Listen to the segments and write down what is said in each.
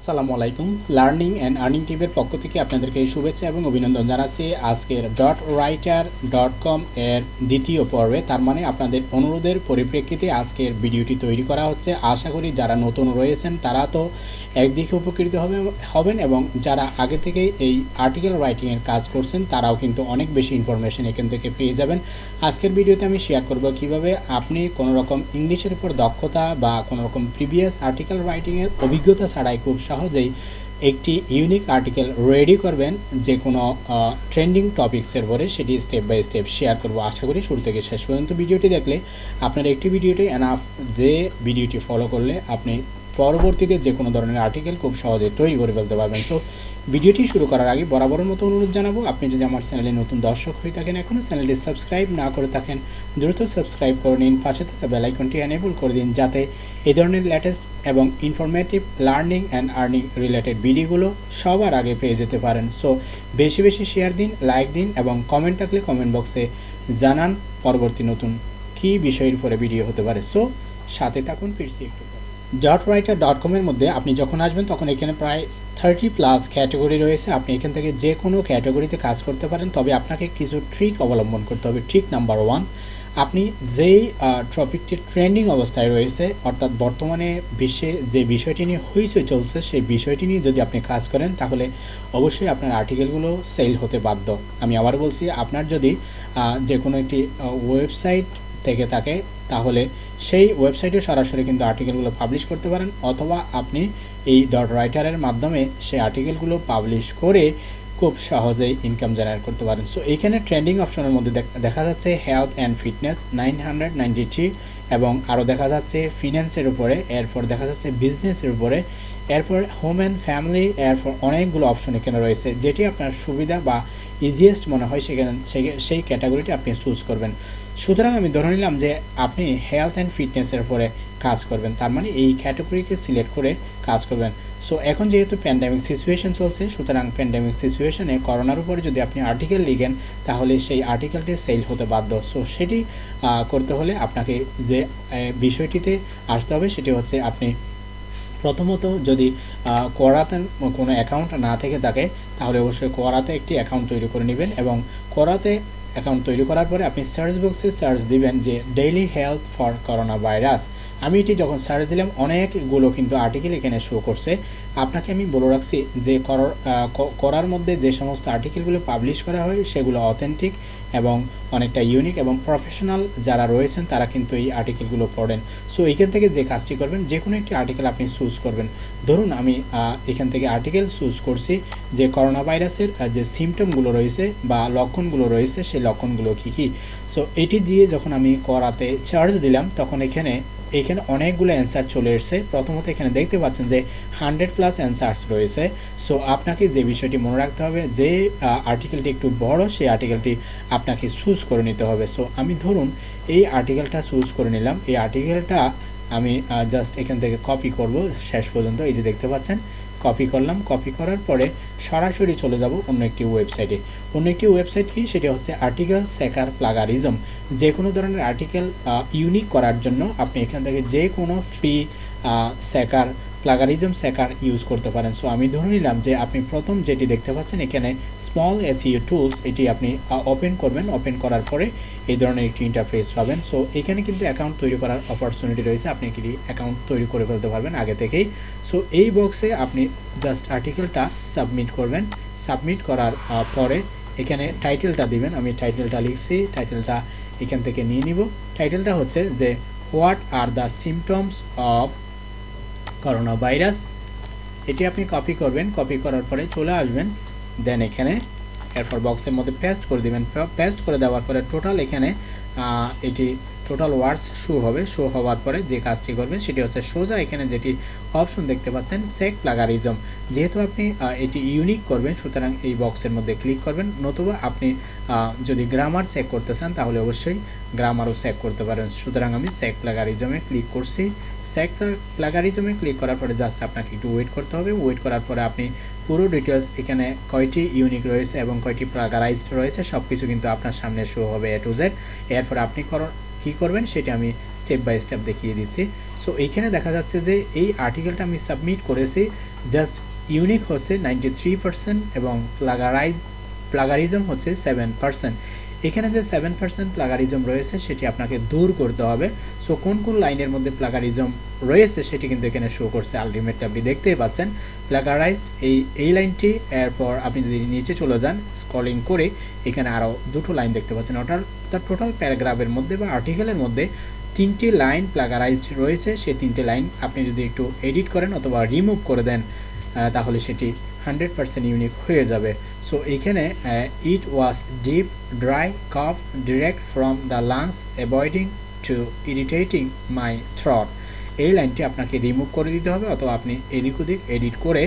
আসসালামু আলাইকুম। Learning and earning টিভের পক্ষ থেকে আপনাদেরকে শুভেচ্ছা এবং অভিনন্দন জানাচ্ছি। আজকের. ডট রাইটার ডট কম এর দ্বিতীয় পর্বে, তার মানে আপনাদের অনুরোধের পরিপ্রেক্ষিতে আজকের ভিডিওটি তৈরি করা হচ্ছে। আশা করি যারা নতুন রয়েছেন, তারা তো একদিকে উপকৃত হবে, হবেন এবং যারা আগে থেকেই এই আর্টিকেল রাইটিংয়ের কাজ করছেন, তারাও কিন্তু অনেক বেশি ইনফরমেশন এখান থেকে পেয়ে যাবেন। আজকের ভিডিওতে আমি শেয়ার করব কীভাবে আপনি কোনো রকম ইংলিশের উপর দক্ষতা বা কোনো রকম প্রিভিয়াস আর্টিকেল রাইটিংয়ের অভিজ্ঞতা ছাড়াই খুব সহজেই একটি ইউনিক আর্টিকেল রেডি করবেন যে কোনো ট্রেন্ডিং টপিক্সের পরে সেটি স্টেপ বাই স্টেপ শেয়ার করব। আশা করি শুরু থেকে শেষ পর্যন্ত ভিডিওটি দেখলে আপনার একটি ভিডিওটি এনাফ যে ভিডিওটি ফলো করলে আপনি পরবর্তীতে যে কোনো ধরনের আর্টিকেল খুব সহজে তৈরি করে ফেলতে পারবেন। সো ভিডিওটি শুরু করার আগে বরাবরের মতো অনুরোধ জানাব, আপনি যদি আমার চ্যানেলে নতুন দর্শক হয়ে থাকেন এখনও চ্যানেলটি সাবস্ক্রাইব না করে থাকেন, দ্রুত সাবস্ক্রাইব করে নিন, পাশে থাকা বেলাইকনটি এনেবল করে দিন যাতে এই ধরনের লেটেস্ট এবং informative learning and earning related ভিডিওগুলো সবার আগে পেয়ে যেতে পারেন। সো বেশি বেশি শেয়ার দিন লাইক দিন এবং কমেন্ট থাকলে কমেন্ট বক্সে জানান পরবর্তী নতুন কী বিষয়ের উপরে ভিডিও হতে পারে। সো সাথে থাকুন, ফিরছি একটু। ডট রাইটার ডট কমের মধ্যে আপনি যখন আসবেন, তখন এখানে প্রায় থার্টি প্লাস ক্যাটাগরি রয়েছে। আপনি এখান থেকে যে কোনো ক্যাটাগরিতে কাজ করতে পারেন, তবে আপনাকে কিছু ট্রিক অবলম্বন করতে হবে। ট্রিক নাম্বার ওয়ান আপনি যেই টপিকটি ট্রেন্ডিং অবস্থায় রয়েছে, অর্থাৎ বর্তমানে বিশ্বে যে বিষয়টি নিয়ে হইচই চলছে, সেই বিষয়টি নিয়ে যদি আপনি কাজ করেন, তাহলে অবশ্যই আপনার আর্টিকেলগুলো সেল হতে বাধ্য। আমি আবার বলছি, আপনার যদি যে কোনো একটি ওয়েবসাইট থেকে থাকে, তাহলে সেই ওয়েবসাইটে সরাসরি কিন্তু আর্টিকেলগুলো পাবলিশ করতে পারেন, অথবা আপনি এই ডট রাইটারের মাধ্যমে সেই আর্টিকেলগুলো পাবলিশ করে খুব সহজেই ইনকাম জেনারেট করতে পারেন। সো এইখানে ট্রেন্ডিং অপশনের মধ্যে দেখা যাচ্ছে health and fitness nine hundred ninety three এবং আরও দেখা যাচ্ছে ফিন্যান্সের উপরে, এরপর দেখা যাচ্ছে বিজনেসের উপরে, এরপর হোম অ্যান্ড ফ্যামিলি এরপর অনেকগুলো অপশন এখানে রয়েছে, যেটি আপনার সুবিধা বা ইজিয়েস্ট মনে হয় সেখানে, সেই ক্যাটাগরিটি আপনি চুজ করবেন। সুতরাং আমি ধরে নিলাম যে আপনি হেলথ অ্যান্ড ফিটনেসের উপরে কাজ করবেন। তার মানে এই ক্যাটাগরিকে সিলেক্ট করে কাজ করবেন। সো এখন যেহেতু প্যান্ডামিক সিচুয়েশন চলছে, সুতরাং প্যান্ডামিক সিচুয়েশনে করোনার উপরে যদি আপনি আর্টিকেল লিখেন, তাহলে সেই আর্টিকেলটি সেল হতে বাধ্য। সো সেটি করতে হলে আপনাকে যে বিষয়টিতে আসতে হবে, সেটি হচ্ছে আপনি প্রথমত যদি করাতে কোনো অ্যাকাউন্ট না থেকে থাকে, তাহলে অবশ্যই করাতে একটি অ্যাকাউন্ট তৈরি করে নেবেন এবং করাতে অ্যাকাউন্ট তৈরি করার পরে আপনি সার্চ বক্সে সার্চ দিবেন যে daily health for corona virus আমি এটি যখন সার্চ দিলাম, অনেকগুলো কিন্তু আর্টিকেল এখানে শো করছে। আপনাকে আমি বলে রাখছি যে করার মধ্যে যে সমস্ত আর্টিকেলগুলো পাবলিশ করা হয় সেগুলো অথেন্টিক এবং অনেকটা ইউনিক এবং প্রফেশনাল যারা রয়েছেন তারা কিন্তু এই আর্টিকেলগুলো পড়েন। সো এখান থেকে যে কাজটি করবেন যে কোনো একটি আর্টিকেল আপনি চুজ করবেন। ধরুন আমি এখান থেকে আর্টিকেল চুজ করছি যে করোনা ভাইরাসের যে সিমটমগুলো রয়েছে বা লক্ষণগুলো রয়েছে, সেই লক্ষণগুলো কী কী? সো এটি দিয়ে যখন আমি করাতে চার্জ দিলাম, তখন এখানে এখানে অনেকগুলো অ্যান্সার চলে এসছে। প্রথমত এখানে দেখতে পাচ্ছেন যে হান্ড্রেড প্লাস অ্যান্সার্স রয়েছে। সো আপনাকে যে বিষয়টি মনে রাখতে হবে, যে আর্টিকেলটি একটু বড়, সেই আর্টিকেলটি আপনাকে চুজ করে নিতে হবে। সো আমি ধরুন এই আর্টিকেলটা চুজ করে নিলাম। এই আর্টিকেলটা আমি জাস্ট এখান থেকে কপি করব। শেষ পর্যন্ত এই যে দেখতে পাচ্ছেন কপি করলাম কপি করার পরে সরাসরি চলে যাব অন্য একটি ওয়েবসাইটে অন্য একটি ওয়েবসাইট কি? সেটি হচ্ছে আর্টিকেল সেকার প্লাগারিজম যে কোনো ধরনের আর্টিকেল ইউনিক করার জন্য আপনি এখান থেকে যে কোনো free checker plagiarism checker use করতে পারেন। সো আমি ধরে নিলাম যে আপনি প্রথম যেটি দেখতে পাচ্ছেন এখানে স্মল এসিও টুলস এটি আপনি ওপেন করবেন। ওপেন করার পরে এই ধরনের একটি ইন্টারফেস পাবেন। সো এখানে কিন্তু অ্যাকাউন্ট তৈরি করার অপরচুনিটি রয়েছে। আপনি একটি অ্যাকাউন্ট তৈরি করে ফেলতে পারবেন আগে থেকেই। সো এই বক্সে আপনি জাস্ট আর্টিকেলটা সাবমিট করবেন। সাবমিট করার পরে এখানে টাইটেলটা দিবেন। আমি টাইটেলটা লিখছি। টাইটেলটা এখান থেকে নিয়ে নিব। টাইটেলটা হচ্ছে যে what are the symptoms of corona virus এটি আপনি কপি করবেন কপি করার পরে চলে আসবেন। দেন এখানে এরপর বক্সের মধ্যে পেস্ট করে দেবেন। পেস্ট করে দেওয়ার পরে টোটাল এখানে এটি টোটাল ওয়ার্ডস শো হবে। শো হওয়ার পরে যে কাজটি করবেন সেটি হচ্ছে সোজা এখানে যেটি অপশন দেখতে পাচ্ছেন সেক প্লাগারিজম যেহেতু আপনি এটি ইউনিক করবেন, সুতরাং এই বক্সের মধ্যে ক্লিক করবেন। নতুবা আপনি যদি গ্রামার চেক করতে চান, তাহলে অবশ্যই গ্রামারও চেক করতে পারেন। সুতরাং আমি সেক প্লাগারিজমে ক্লিক করছি। সেক প্লাগারিজমে ক্লিক করার পরে জাস্ট আপনাকে একটু ওয়েট করতে হবে। ওয়েট করার পরে আপনি পুরো ডিটেলস এখানে কয়টি ইউনিক রয়েছে এবং কয়টি প্লাগারাইজড রয়েছে সব কিছু কিন্তু আপনার সামনে শো হবে এ টু জেড এরপর আপনি কী করবেন সেটা আমি স্টেপ বাই স্টেপ দেখিয়ে দিচ্ছি। সো এইখানে দেখা যাচ্ছে যে এই আর্টিকেলটা আমি সাবমিট করেছি জাস্ট ইউনিক হচ্ছে নাইনটি এবং প্লাগারাইজ প্লাগারিজম হচ্ছে সেভেন পার্সেন্ট এখানে যে সেভেন পার্সেন্ট প্লাগারিজম রয়েছে, সেটি আপনাকে দূর করতে হবে। সো কোন কোন লাইনের মধ্যে প্লাগারিজম রয়েছে, সেটি কিন্তু এখানে শো করছে। আলটিমেটলি আপনি দেখতেই পাচ্ছেন প্লাগারাইজড এই এই লাইনটি, এরপর আপনি যদি নিচে চলে যান স্ক্রলিং করে এখানে আরও দুটো লাইন দেখতে পাচ্ছেন। ওটার তার টোটাল প্যারাগ্রাফের মধ্যে বা আর্টিকেলের মধ্যে তিনটি লাইন প্লাগারাইজড রয়েছে। সেই তিনটি লাইন আপনি যদি একটু এডিট করেন অথবা রিমুভ করে দেন তাহলে সেটি হান্ড্রেড পার্সেন্ট ইউনিক হয়ে যাবে। সো এইখানে it was deep dry cough direct from the lungs avoiding to irritating my throat এই লাইনটি আপনাকে রিমুভ করে দিতে হবে, অথবা আপনি এদিক ওদিক এডিট করে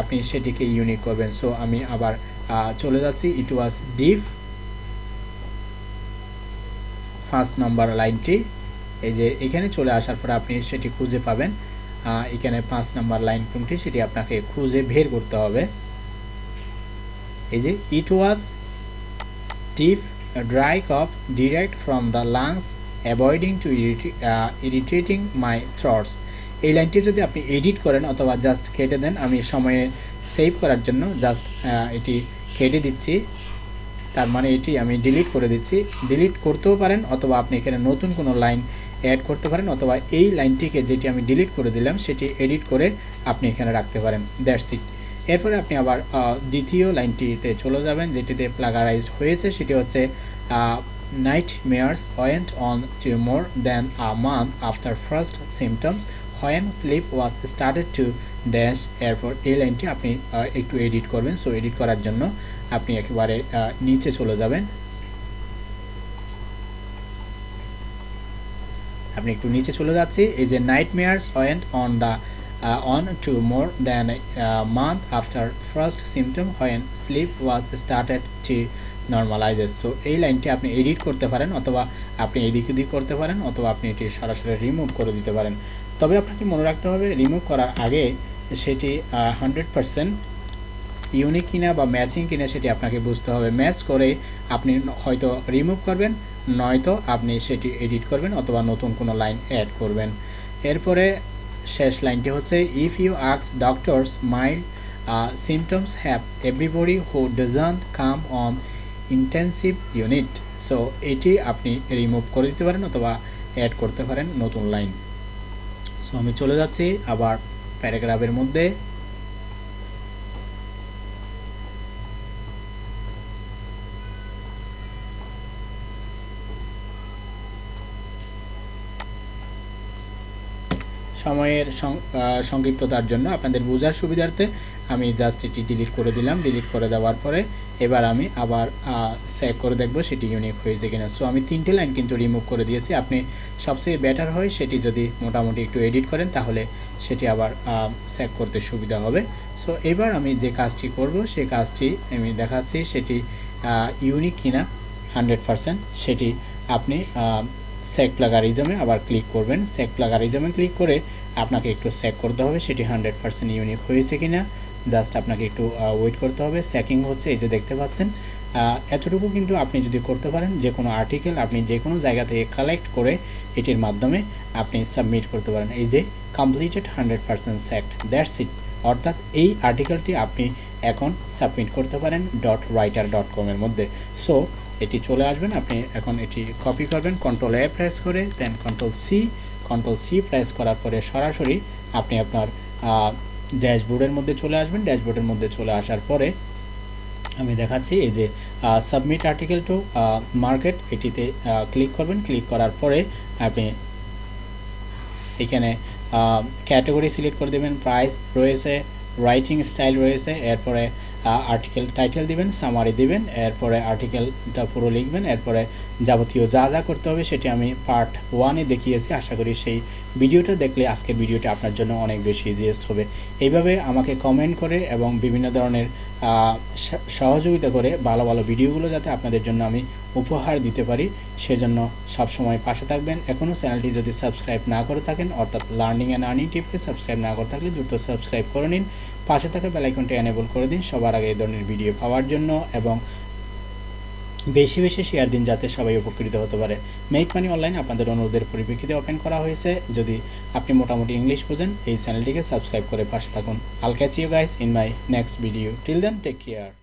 আপনি সেটিকে ইউনিক করবেন। সো আমি আবার চলে যাচ্ছি। ইট ওয়াজ ডিপ ফার্স্ট নম্বর লাইনটি, এই যে এখানে চলে আসার পর আপনি সেটি খুঁজে পাবেন। এখানে পাঁচ নাম্বার লাইন কোনটি? সেটি আপনাকে খুঁজে বের করতে হবে। এই যে it was deep dry cough direct from the lungs avoiding to irritating my throats এই লাইনটি যদি আপনি এডিট করেন অথবা জাস্ট কেটে দেন, আমি সময়ে সেভ করার জন্য জাস্ট এটি কেটে দিচ্ছি। তার মানে এটি আমি ডিলিট করে দিচ্ছি। ডিলিট করতেও পারেন অথবা আপনি এখানে নতুন কোনো লাইন অ্যাড করতে পারেন অথবা এই লাইনটিকে যেটি আমি ডিলিট করে দিলাম, সেটি এডিট করে আপনি এখানে রাখতে পারেন। দ্যাটস ইট এরপরে আপনি আবার দ্বিতীয় লাইনটিতে চলে যাবেন, যেটিতে প্লাগারাইজড হয়েছে, সেটি হচ্ছে nightmares went on to more than a month after first symptoms when sleep was started to dash এরপর এই লাইনটি আপনি একটু এডিট করবেন। সো এডিট করার জন্য আপনি একেবারে নিচে চলে যাবেন। আপনি একটু নিচে চলে যাচ্ছি। এই যে nightmares went on the on to more than month after first symptom when sleep was started to normalizes so এই লাইনটি আপনি এডিট করতে পারেন অথবা আপনি এদিক ওদিক করতে পারেন অথবা আপনি এটি সরাসরি রিমুভ করে দিতে পারেন। তবে আপনাকে মনে রাখতে হবে রিমুভ করার আগে সেটি হান্ড্রেড পারসেন্ট ইউনিক কিনা বা ম্যাচিং কিনা সেটি আপনাকে বুঝতে হবে। ম্যাচ করে আপনি হয়তো রিমুভ করবেন নয়তো আপনি সেটি এডিট করবেন অথবা নতুন কোনো লাইন অ্যাড করবেন। এরপরে শেষ লাইনটি হচ্ছে if you আক্স doctors my symptoms have everybody who doesn't come on intensive unit so এটি আপনি রিমুভ করে দিতে পারেন অথবা অ্যাড করতে পারেন নতুন লাইন সো আমি চলে যাচ্ছি আবার প্যারাগ্রাফের মধ্যে। সময়ের সংক্ষিপ্ততার জন্য আপনাদের বোঝার সুবিধার্থে আমি জাস্ট এটি ডিলিট করে দিলাম। ডিলিট করে দেওয়ার পরে এবার আমি আবার সেভ করে দেখব সেটি ইউনিক হয়েছে কিনা। সো আমি তিনটে লাইন কিন্তু রিমুভ করে দিয়েছি। আপনি সবচেয়ে বেটার হয় সেটি যদি মোটামুটি একটু এডিট করেন তাহলে সেটি আবার সেভ করতে সুবিধা হবে। সো এবার আমি যে কাজটি করব সেই কাজটি আমি দেখাচ্ছি সেটি ইউনিক কিনা হান্ড্রেড পারসেন্ট সেটি আপনি সেক প্লাগারিজমে আবার ক্লিক করবেন। সেক প্লাগারিজমে ক্লিক করে আপনাকে একটু সেক করতে হবে সেটি হান্ড্রেড পার্সেন্ট ইউনিক হয়েছে কিনা। জাস্ট আপনাকে একটু ওয়েট করতে হবে। সেকিং হচ্ছে, এই যে দেখতে পাচ্ছেন। এতটুকু কিন্তু আপনি যদি করতে পারেন, যে কোনো আর্টিকেল আপনি যে কোনো জায়গা থেকে কালেক্ট করে এটির মাধ্যমে আপনি সাবমিট করতে পারেন। এই যে completed hundred percent checked that's it অর্থাৎ এই আর্টিকেলটি আপনি এখন সাবমিট করতে পারেন ডট রাইটার ডট কমের মধ্যে। সো এটি চলে আসবেন। আপনি এখন এটি কপি করবেন কন্ট্রোল এ প্রেস করে দেন control C control C press করার পরে সরাসরি আপনি আপনার ড্যাশবোর্ডের মধ্যে চলে আসবেন। ড্যাশবোর্ডের মধ্যে চলে আসার পরে আমি দেখাচ্ছি এই যে সাবমিট আর্টিকেল টু মার্কেট এটিতে ক্লিক করবেন। ক্লিক করার পরে আপনি এখানে ক্যাটাগরি সিলেক্ট করে দেবেন। প্রাইস রয়েছে রাইটিং স্টাইল রয়েছে, এরপরে আর্টিকেল টাইটেল দিবেন সামারি দিবেন এরপরে আর্টিকেলটা পুরো লিখবেন এরপরে যাবতীয় যা যা করতে হবে সেটি আমি পার্ট ওয়ানে দেখিয়েছি। আশা করি সেই ভিডিওটা দেখলে আজকের ভিডিওটা আপনার জন্য অনেক বেশি ইজিয়েস্ট হবে। এইভাবে আমাকে কমেন্ট করে এবং বিভিন্ন ধরনের সহযোগিতা করে ভালো ভালো ভিডিওগুলো যাতে আপনাদের জন্য আমি উপহার দিতে পারি, সেজন্য সবসময় পাশে থাকবেন। এখনও চ্যানেলটি যদি সাবস্ক্রাইব না করে থাকেন, অর্থাৎ লার্নিং অ্যান্ড আর্নিং টিপকে সাবস্ক্রাইব না করে থাকলে দ্রুত সাবস্ক্রাইব করে নিন। পাশে থাকা বেলাইকনটি এনেবল করে দিন। সবার আগে এই ধরনের ভিডিও পাওয়ার জন্য এবং বেশি বেশি শেয়ার দিন যাতে সবাই উপকৃত হতে পারে। মেক মানি অনলাইন আপনাদের অনুরোধের পরিপ্রেক্ষিতে ওপেন করা হয়েছে। যদি আপনি মোটামুটি ইংলিশ বোঝেন, এই চ্যানেলটিকে সাবস্ক্রাইব করে পাশে থাকুন। I'll catch you guys in my next video till then take care